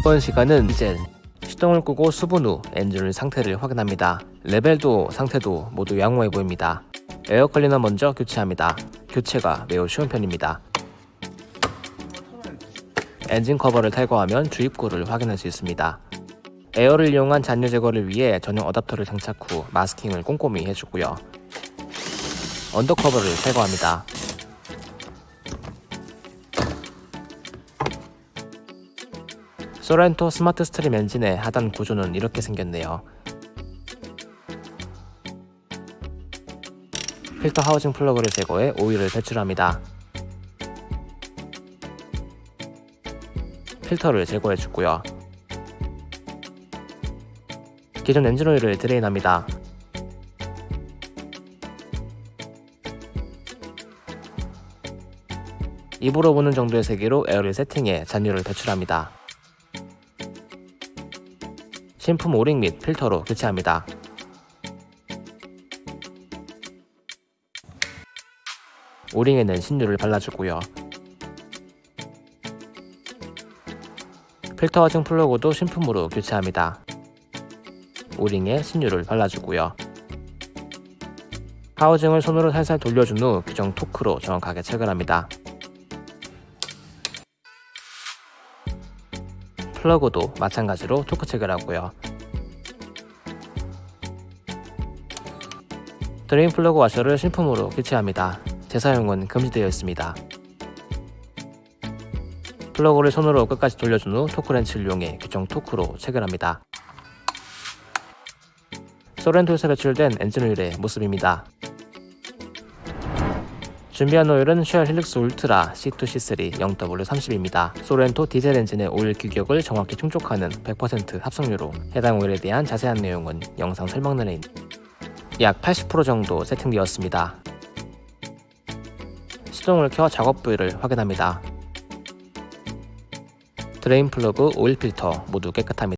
이번 시간은 이제 시동을 끄고 수분 후 엔진 상태를 확인합니다. 레벨도 상태도 모두 양호해 보입니다. 에어 클리너 먼저 교체합니다. 교체가 매우 쉬운 편입니다. 엔진 커버를 탈거하면 주입구를 확인할 수 있습니다. air를 이용한 잔여 제거를 위해 전용 어댑터를 장착 후 마스킹을 꼼꼼히 해주고요. under cover를 탈거합니다. 소렌토 스마트 스트림 엔진의 하단 구조는 이렇게 생겼네요. 필터 하우징 플러그를 제거해 오일을 배출합니다. 필터를 제거해 주고요. 기존 엔진 오일을 drain합니다. 입으로 부는 정도의 세기로 air를 세팅해 잔유를 배출합니다. 신품 오링 및 필터로 교체합니다. 오링에는 신유를 발라주고요. 필터 하우징 플러그도 신품으로 교체합니다. 오링에 신유를 발라주고요. 하우징을 손으로 살살 돌려준 후 규정 토크로 정확하게 체결합니다. 플러그도 마찬가지로 토크 체결하고요. drain 플러그 와셔를 신품으로 교체합니다. 재사용은 금지되어 있습니다. 플러그를 손으로 끝까지 돌려준 후 토크렌치를 이용해 규정 토크로 체결합니다. 소렌토에서 배출된 엔진 오일의 모습입니다. 준비한 오일은 쉘 힐릭스 울트라 C2C3 0W30입니다. 소렌토 디젤 엔진의 오일 규격을 정확히 충족하는 100% 합성유로 해당 오일에 대한 자세한 내용은 영상 설명란에 있... 약80% 정도 세팅되었습니다. 시동을 켜 작업 부위를 확인합니다. drain 플러그, 오일 필터 모두 깨끗합니다.